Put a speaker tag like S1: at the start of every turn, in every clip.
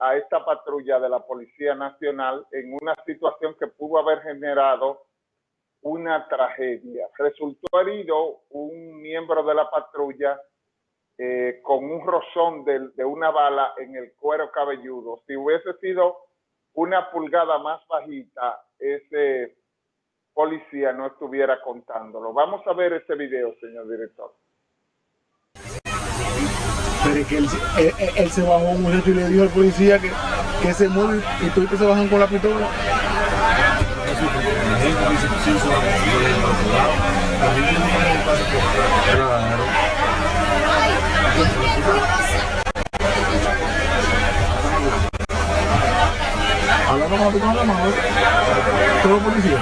S1: a esta patrulla de la Policía Nacional en una situación que pudo haber generado una tragedia. Resultó herido un miembro de la patrulla eh, con un rozón de, de, una bala en el cuero cabelludo. Si hubiese sido una pulgada más bajita, ese policía no estuviera contándolo. Vamos a ver ese video, señor director.
S2: Que él, él, él se bajó un muchacho y le dijo al policía que, que se mueve y todos se bajan con la pistola. Hablando con la pistola mano, todo policía.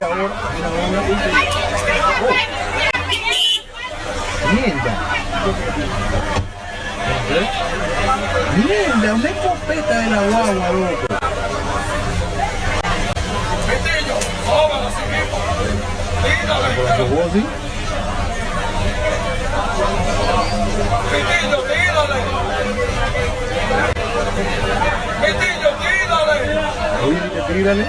S2: Mierda. Mierda, una escopeta de la guagua, loco.
S3: Pitillo, tírale. Pitillo, tírale.
S2: Oye, tírale.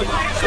S2: Vamos!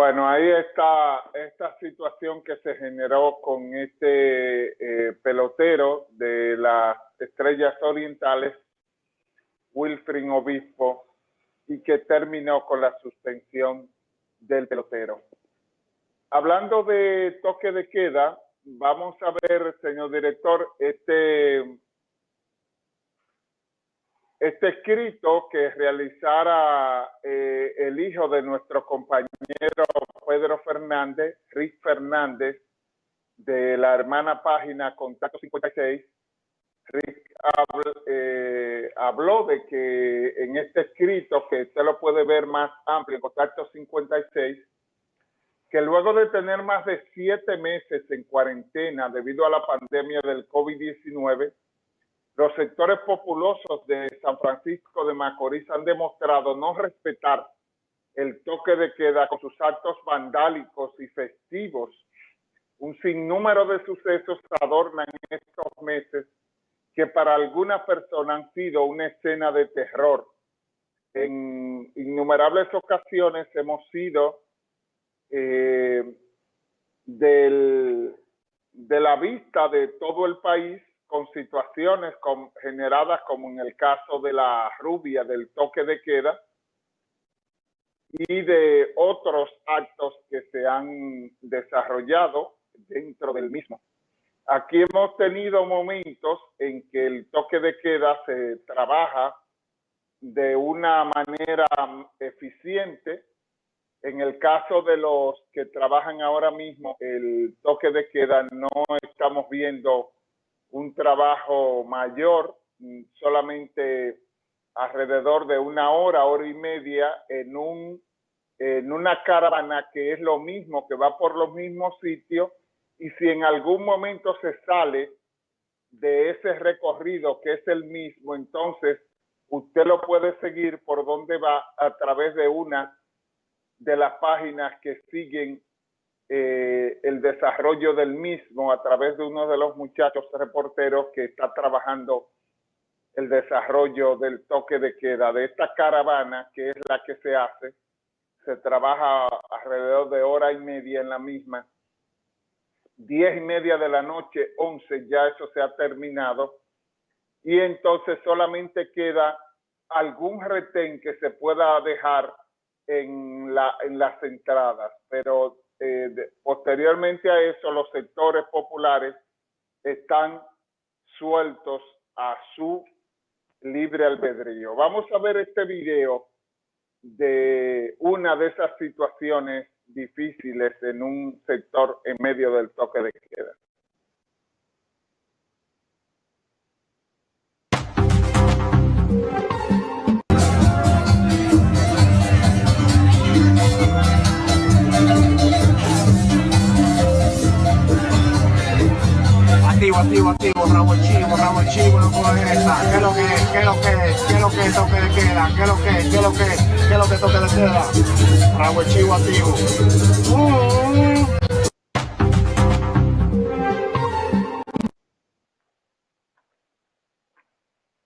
S1: Bueno, ahí está esta situación que se generó con este eh, pelotero de las Estrellas Orientales, Wilfrin Obispo, y que terminó con la suspensión del pelotero. Hablando de toque de queda, vamos a ver, señor director, este, este escrito que realizara eh, el hijo de nuestro compañero Pedro Fernández, Rick Fernández, de la hermana página Contacto 56, Rick habló, eh, habló de que en este escrito, que usted lo puede ver más amplio en Contacto 56, que luego de tener más de siete meses en cuarentena debido a la pandemia del COVID-19, los sectores populosos de San Francisco de Macorís han demostrado no respetar el toque de queda con sus actos vandálicos y festivos. Un sinnúmero de sucesos adornan estos meses que para algunas personas han sido una escena de terror. En innumerables ocasiones hemos sido eh, del, de la vista de todo el país con situaciones con, generadas como en el caso de la rubia del toque de queda y de otros actos que se han desarrollado dentro del mismo. Aquí hemos tenido momentos en que el toque de queda se trabaja de una manera eficiente. En el caso de los que trabajan ahora mismo, el toque de queda no estamos viendo un trabajo mayor, solamente alrededor de una hora, hora y media en, un, en una caravana que es lo mismo, que va por los mismos sitios y si en algún momento se sale de ese recorrido que es el mismo, entonces usted lo puede seguir por donde va a través de una de las páginas que siguen eh, el desarrollo del mismo a través de uno de los muchachos reporteros que está trabajando el desarrollo del toque de queda de esta caravana que es la que se hace. Se trabaja alrededor de hora y media en la misma. Diez y media de la noche, once, ya eso se ha terminado. Y entonces solamente queda algún retén que se pueda dejar en, la, en las entradas, pero eh, posteriormente a eso los sectores populares están sueltos a su libre albedrío. Vamos a ver este video de una de esas situaciones difíciles en un sector en medio del toque de queda.
S4: Chivo, rabo el chivo, no coge esa. ¿Qué es lo que es lo que es lo que toque de queda? ¿Qué es lo que es lo que es lo que toque de queda? Rabo el chivo activo.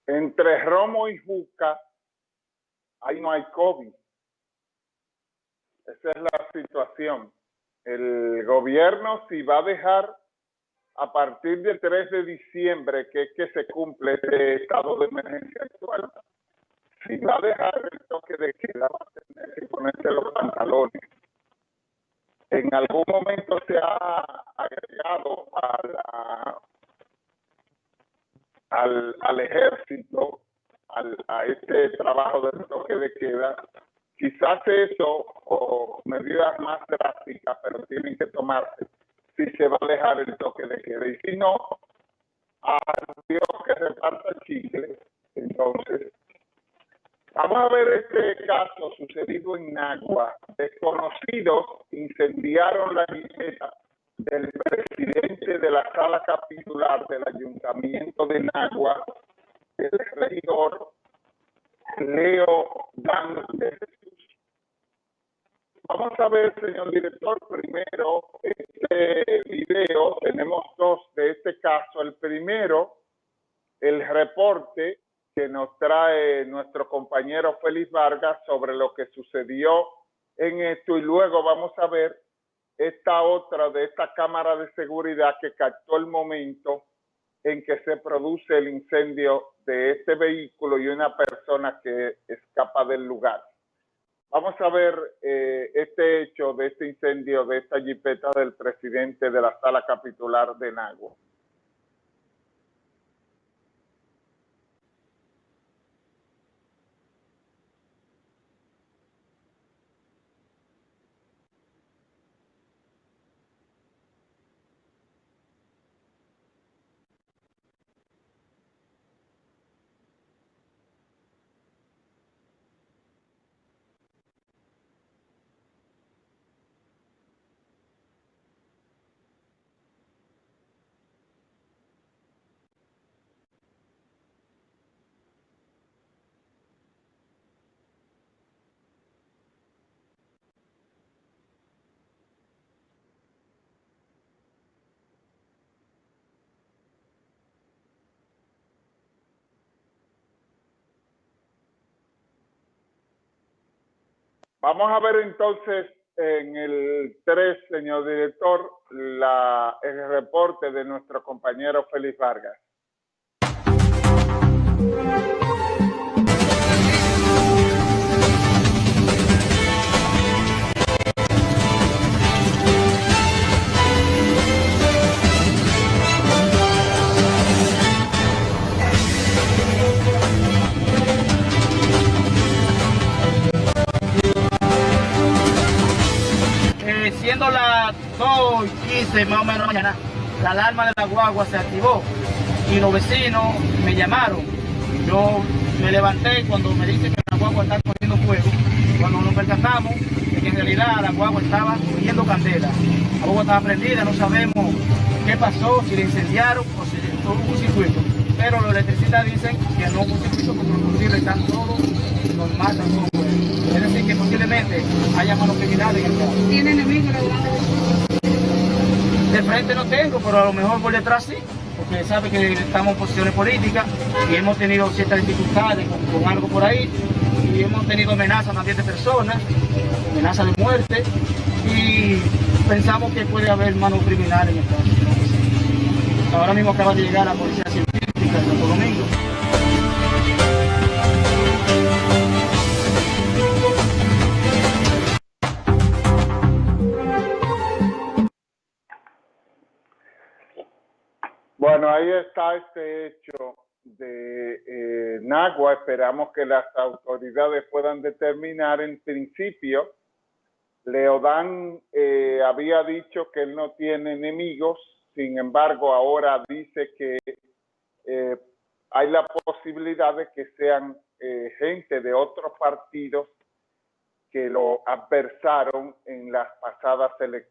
S1: Entre Romo y Juca, ahí no hay COVID. Esa es la situación. El gobierno si va a dejar a partir del 3 de diciembre, que es que se cumple este estado de emergencia actual, si va a dejar el toque de queda, va a tener que ponerse los pantalones. En algún momento se ha agregado a al, al ejército, al, a este trabajo del toque de queda, quizás eso o medidas más drásticas, pero tienen que tomarse si se va a dejar el de. Y si no, a Dios que reparta el chicle. Entonces, vamos a ver este caso sucedido en Nagua. Desconocidos incendiaron la jipeta del presidente de la sala capitular del ayuntamiento de Nagua, el regidor Leo Dan Vamos a ver, señor director, primero este video. Tenemos dos de este caso. El primero, el reporte que nos trae nuestro compañero Félix Vargas sobre lo que sucedió en esto y luego vamos a ver esta otra de esta cámara de seguridad que captó el momento en que se produce el incendio de este vehículo y una persona que escapa del lugar. Vamos a ver eh, este hecho de este incendio de esta jipeta del presidente de la sala capitular de Nagua. Vamos a ver entonces en el 3, señor director, el reporte de nuestro compañero Félix Vargas.
S4: 2 y 15 más o menos mañana, la alarma de la guagua se activó y los vecinos me llamaron. Yo me levanté cuando me dicen que la guagua está cogiendo fuego. Cuando nos percatamos que en realidad la guagua estaba cogiendo candela. La guagua estaba prendida, no sabemos qué pasó, si le incendiaron o si hubo un circuito. Pero los electricistas dicen que no hubo circuito porque los están todos normal, están todos Es decir, de que posiblemente haya manos criminales en el caso.
S5: ¿Tiene enemigos
S4: De frente no tengo, pero a lo mejor por detrás sí, porque sabe que estamos en posiciones políticas y hemos tenido ciertas dificultades con, algo por ahí y hemos tenido amenazas también de personas, amenazas de muerte y pensamos que puede haber manos criminales en el caso. Ahora mismo acaba de llegar la policía científica de Santo Domingo.
S1: Bueno, ahí está este hecho de eh, Nagua. Esperamos que las autoridades puedan determinar en principio. Leodán eh, había dicho que él no tiene enemigos, sin embargo ahora dice que eh, hay la posibilidad de que sean gente de otros partidos que lo adversaron en las pasadas elecciones.